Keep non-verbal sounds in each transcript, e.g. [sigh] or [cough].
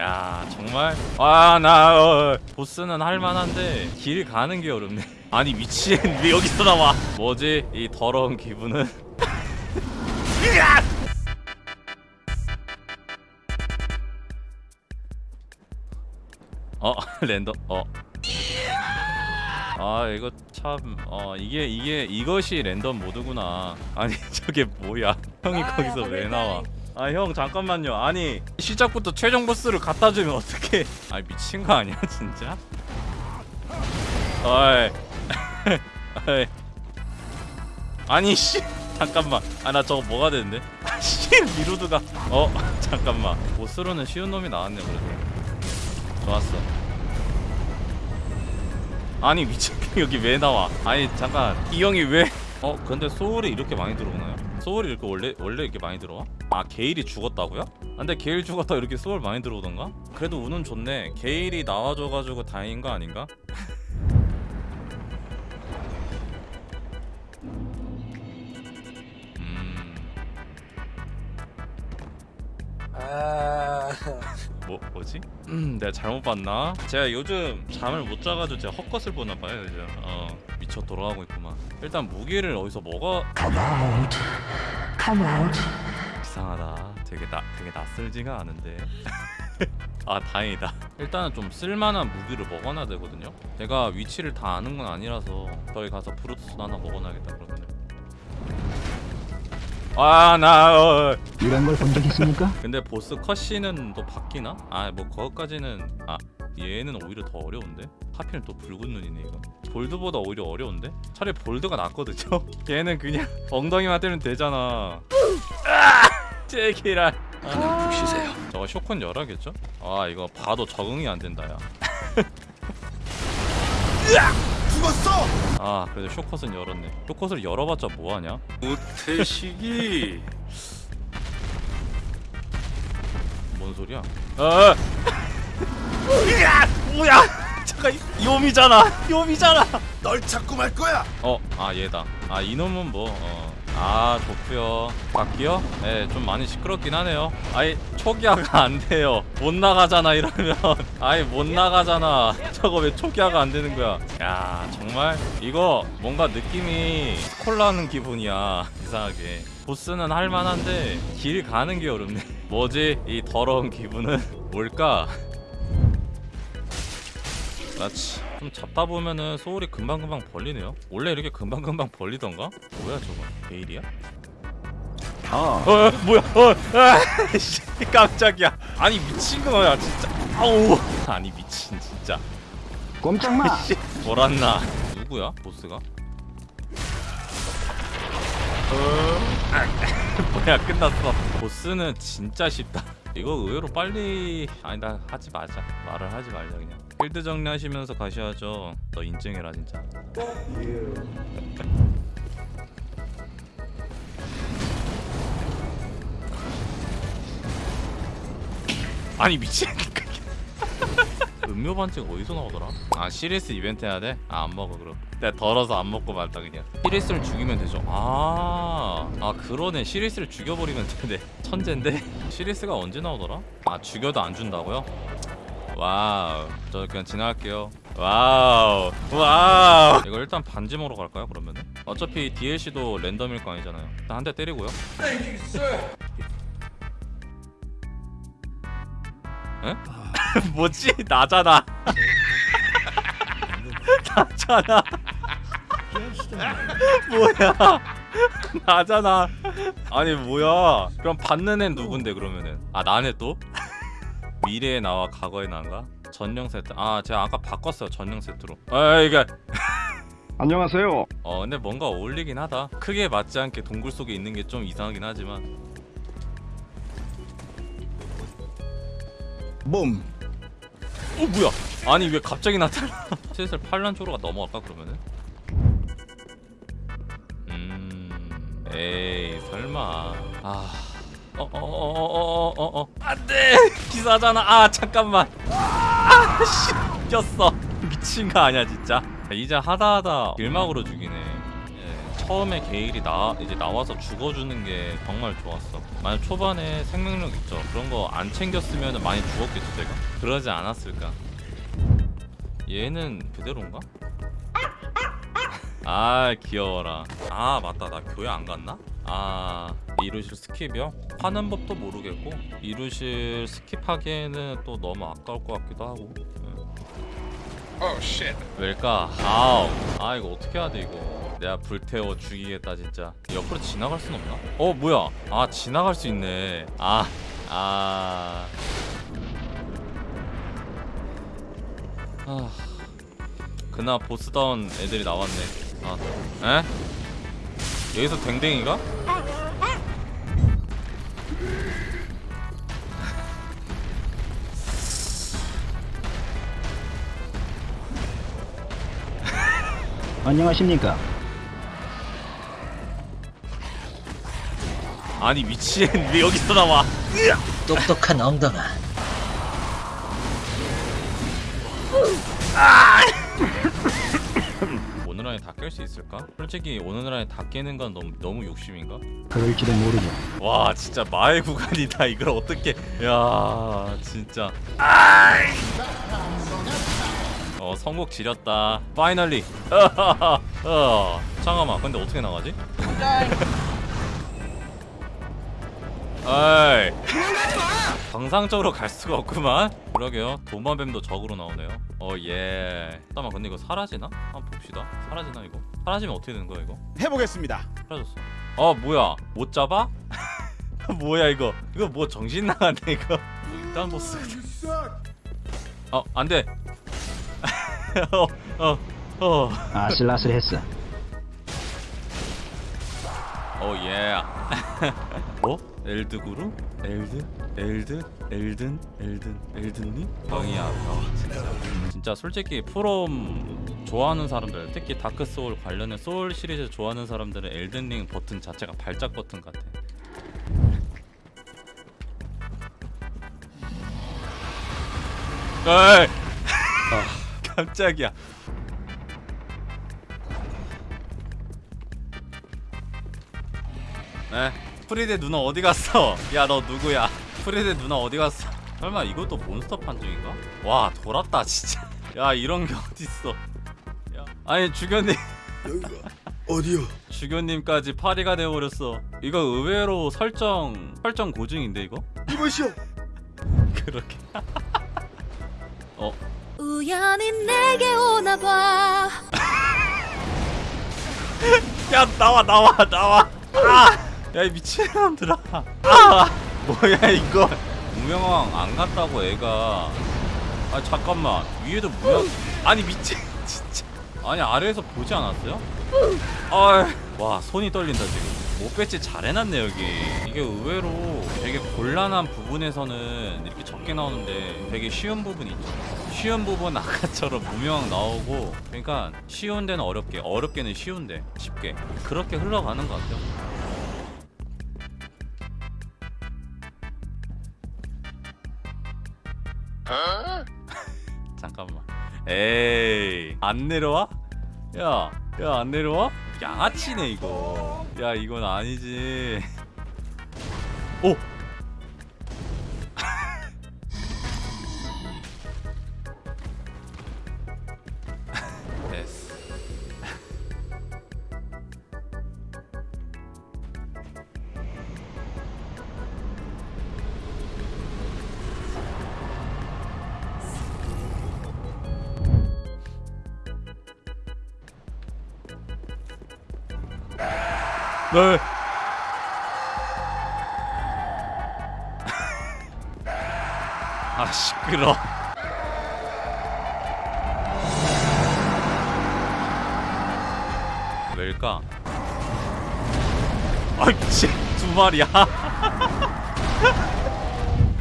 야 정말? 아나 어, 보스는 할만한데 길 가는 게 어렵네. [laughs] 아니 미친 왜 여기서 나와? 뭐지? 이 더러운 기분은! [laughs] 어 [laughs] 랜덤 어. 아 이거 참 어 이게 이게 이것이 랜덤 모드구나. 아니 저게 뭐야? 형이 거기서 왜 나와 아 형 잠깐만요. 아니 시작부터 최종 보스를 갖다 주면 어떡해? 아 미친 거 아니야 진짜? 어이. [laughs] 어이. 아니 씨. 잠깐만. 아 나 저거 뭐가 되는데? 아씨 미루드가. 어 [laughs] 잠깐만. 보스로는 쉬운 놈이 나왔네 그래도. 좋았어. 아니 미친 여기 왜 나와? 아니 잠깐. 이 형이 왜 어 근데 소울이 이렇게 많이 들어오나요? 소울이 이렇게 원래 원래 이렇게 많이 들어와? 아 게일이 죽었다고요? 아, 근데 게일 죽었다 이렇게 소울 많이 들어오던가? 그래도 운은 좋네 게일이 나와줘가지고 다행인 거 아닌가? 음... 아 뭐 뭐지? 음, 내가 잘못 봤나? 제가 요즘 잠을 못 자가지고 제가 헛것을 보나 봐요 요즘. 어 미쳐 돌아가고 있구만. 일단 무기를 어디서 먹어? Come out. Come out. 이상하다. 되게 나 되게 낯설지가 않은데. [laughs] 아 다행이다. 일단은 좀 쓸만한 무기를 먹어놔야 되거든요. 제가 위치를 다 아는 건 아니라서 저기 가서 브루투스 하나 먹어놔야겠다 그러면. 아나 어, 이런 걸 본 적 있습니까? 근데 보스 컷신은 또 바뀌나? 아 뭐 그것까지는 아 얘는 오히려 더 어려운데? 하필 또 붉은 눈이네 이거 볼드보다 오히려 어려운데? 차라리 볼드가 낫거든요? [laughs] 얘는 그냥 엉덩이만 때리면 되잖아 아! 제기랄 아, 쉬세요 저거 쇼콘 열하겠죠? 아 이거 봐도 적응이 안 된다 야 죽었어 아 그래도 쇼컷은 열었네 쇼컷을 열어봤자 뭐하냐? 우태식이 뭔 소리야? 아 으아! 뭐야? [laughs] 잠깐 요미잖아. 요미잖아. 널 찾고 말 거야. 어 아 얘다. 아 이놈은 뭐 어 아 좋구요. 바뀌요? 네 좀 많이 시끄럽긴 하네요. 아이 초기화가 안 돼요. 못 나가잖아 이러면. [laughs] 아이 못 나가잖아. [laughs] 저거 왜 초기화가 안 되는 거야? 야 정말? 이거 뭔가 느낌이 스콜라는 기분이야 이상하게. 보스는 할만한데 길 가는 게 어렵네. 뭐지? 이 더러운 기분은? 뭘까 그렇지. 좀 잡다 보면은 소울이 금방금방 벌리네요. 원래 이렇게 금방금방 벌리던가? 뭐야 저거? 베일이야? 아, 어 뭐야 어 아, [laughs] 씨, 깜짝이야. 아니 미친 거야 진짜. 아우. 아니 미친 진짜. 꼼짝마. 씨 돌았나? 누구야 보스가? 어, 아, 뭐야 끝났어. 보스는 진짜 쉽다. 이거 의외로 빨리 아니 나 하지 마자. 말을 하지 말자 그냥 필드 정리하시면서 가셔야죠 너 인증해라 진짜 [laughs] 아니 미친 음료 반칙 어디서 나오더라? 아 시리스 이벤트 해야 돼? 아 안 먹어 그럼 내가 덜어서 안 먹고 말다 그냥 시리스를 죽이면 되죠 아, 아 그러네 시리스를 죽여버리면 되네 천재인데? 시리스가 언제 나오더라? 아 죽여도 안 준다고요? 와우. 저 그냥 지나갈게요. 와우. 와우. 이거 일단 반지 먹으러 갈까요 그러면은? 어차피 DLC도 랜덤일 거 아니잖아요. 일단 한 대 때리고요. 에? [laughs] 뭐지? 나잖아. [laughs] 나잖아. 뭐야? [laughs] 나잖아. 아니 뭐야? 그럼 받는 애 누군데 그러면은? 아 나네 또? 미래에 나와 과거에 나가? 전용 세트. 아 제가 아까 바꿨어요 전용 세트로. 아 이게. [laughs] 안녕하세요. 어 근데 뭔가 어울리긴 하다. 크게 맞지 않게 동굴 속에 있는 게 좀 이상하긴 하지만. 봄. 어 뭐야? 아니 왜 갑자기 나타나? [laughs] 슬슬 팔란 쪽으로 넘어갈까 그러면은? 음 에이 설마. 아 어어어 어 어 어 안돼 기사잖아 아 잠깐만 아씨 꼈어 미친 거 아니야 진짜 이제 하다 하다 길막으로 죽이네 예, 처음에 게일이 나 이제 나와서 죽어주는 게 정말 좋았어. 만약 초반에 생명력 있죠. 그런 거 안 챙겼으면 많이 죽었겠죠 제가. 그러지 않았을까. 얘는 그대로인가? 아 귀여워라. 아 맞다 나 교회 안 갔나? 아 이루실 skip이요? 하는 법도 모르겠고 이루실 skip하기에는 또 너무 아까울 것 같기도 하고. 응. 왜일까? 아우 아 이거 어떻게 해야 돼 이거 내가 불태워 죽이겠다 진짜 옆으로 지나갈 순 없나? 어 뭐야 아 지나갈 수 있네 아 아... 아... 그나 보스다운 애들이 나왔네 아 에? 여기서 댕댕이가? [laughs] 안녕하십니까? 아니 미친 왜 여기서 나와 똑똑한 엉덩아 오늘 안에 다 깰 수 있을까? 솔직히 오늘 안에 다 깨는 건 너무 너무 욕심인가? 그럴지도 모르죠. 와 진짜 마의 구간이다 이걸 어떻게 야 진짜 어 성곡 지렸다 파이널리 [laughs] 어 잠깐만 근데 어떻게 나가지? [laughs] 에이 정상적으로 갈 수가 없구만 그러게요 도마뱀도 적으로 나오네요 어예 잠깐만 근데 이거 사라지나? 한번 봅시다 사라지나 이거? 사라지면 어떻게 되는 거야 이거? 해보겠습니다. 사라졌어. 어 뭐야? 못 잡아? [laughs] 뭐야 이거? 이거 뭐 정신 나갔네 이거. 일단 보스. 어 안돼. 어 어 [laughs] 어. 아슬아슬했어. 오 예. [laughs] 어? 엘드구루? 엘드? 엘드? 엘든? 엘든? 엘든님? 병이야 병 진짜 진짜 솔직히 프롬 좋아하는 사람들 특히 다크 소울 관련된 소울 시리즈 좋아하는 사람들은 엘든링 버튼 자체가 발작 버튼 같아 에이 아, [laughs] 깜짝이야 네 프리데 누나 어디 갔어? [laughs] 야 너 누구야? 프리데 누나 어디 갔어? 설마 이것도 몬스터 판정인가? 와 돌았다 진짜 [laughs] 야 이런 게 어딨어 야 아니 여기가 어디요? [laughs] 주견님까지 파리가 되어버렸어 이거 의외로 설정 설정 고증인데 이거? 이것이요. 그렇게 어 우연히 내게 오나 봐 야 나와 나와 나와 아 야 이 미친 사람들아. 아. 뭐야 이거. 무명왕 안 갔다고 애가. 아 잠깐만. 위에도 무명 아니 미친 [laughs] 진짜. 아니 아래에서 보지 않았어요? 아와 손이 떨린다 지금. 못 배치 잘 해놨네 여기. 이게 의외로 되게 곤란한 부분에서는 이렇게 적게 나오는데 되게 쉬운 부분이 있죠. 쉬운 부분 아까처럼 무명 나오고 그러니까 쉬운 데는 어렵게 어렵게는 쉬운데 쉽게. 그렇게 흘러가는 것 같아요 [laughs] 잠깐만 에이 안 내려와? 야, 야 안 내려와? 양아치네 이거. 야 이건 아니지. 오. [laughs] 됐어. 네. [laughs] 아 시끄러. 왜일까? 아 미친 두 마리야. [laughs]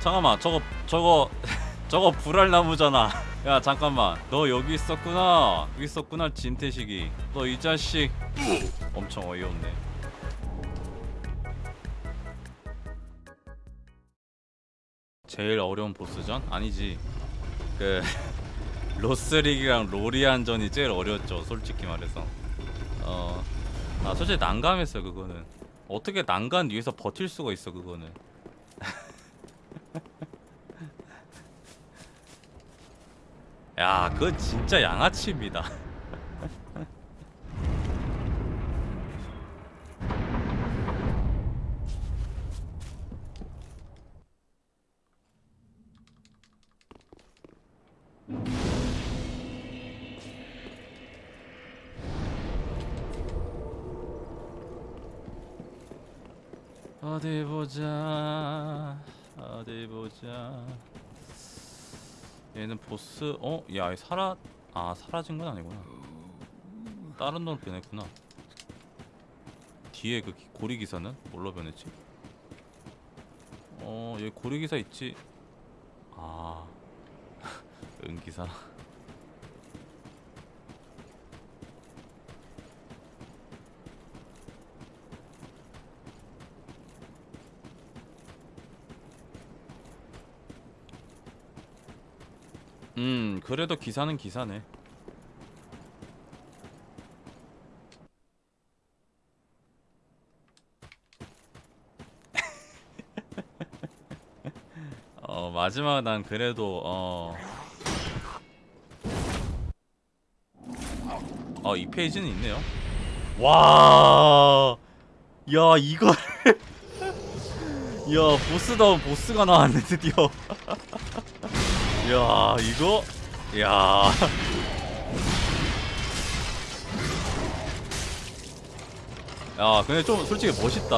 잠깐만 저거 저거 [laughs] 저거 불알나무잖아. 야 잠깐만 너 여기 있었구나 여기 있었구나 진태식이 너 이 자식 엄청 어이없네 제일 어려운 보스전? 아니지. 그 [laughs] 로스릭이랑 로리안전이 제일 어려웠죠 솔직히 말해서. 어아 솔직히 난감했어 그거는. 어떻게 난간 위에서 버틸 수가 있어 그거는. [laughs] 야 그건 진짜 양아치입니다 어디 보자 어디 보자. 얘는 보스 어? 야 사라 아 사라진 건 아니구나. 다른 놈을 변했구나. 뒤에 그 기- 고리 기사는 뭘로 변했지? 어 여기 고리 기사 있지? 아 [laughs] 은기사 음 그래도 기사는 기사네 [laughs] 어 마지막 난 그래도 어. 어, 이 페이지는 있네요. 와. 야, 이걸 [laughs] 야, 보스다운 보스가 나왔네, 드디어. [laughs] 야, 이거 야. 야, 근데 좀 솔직히 멋있다.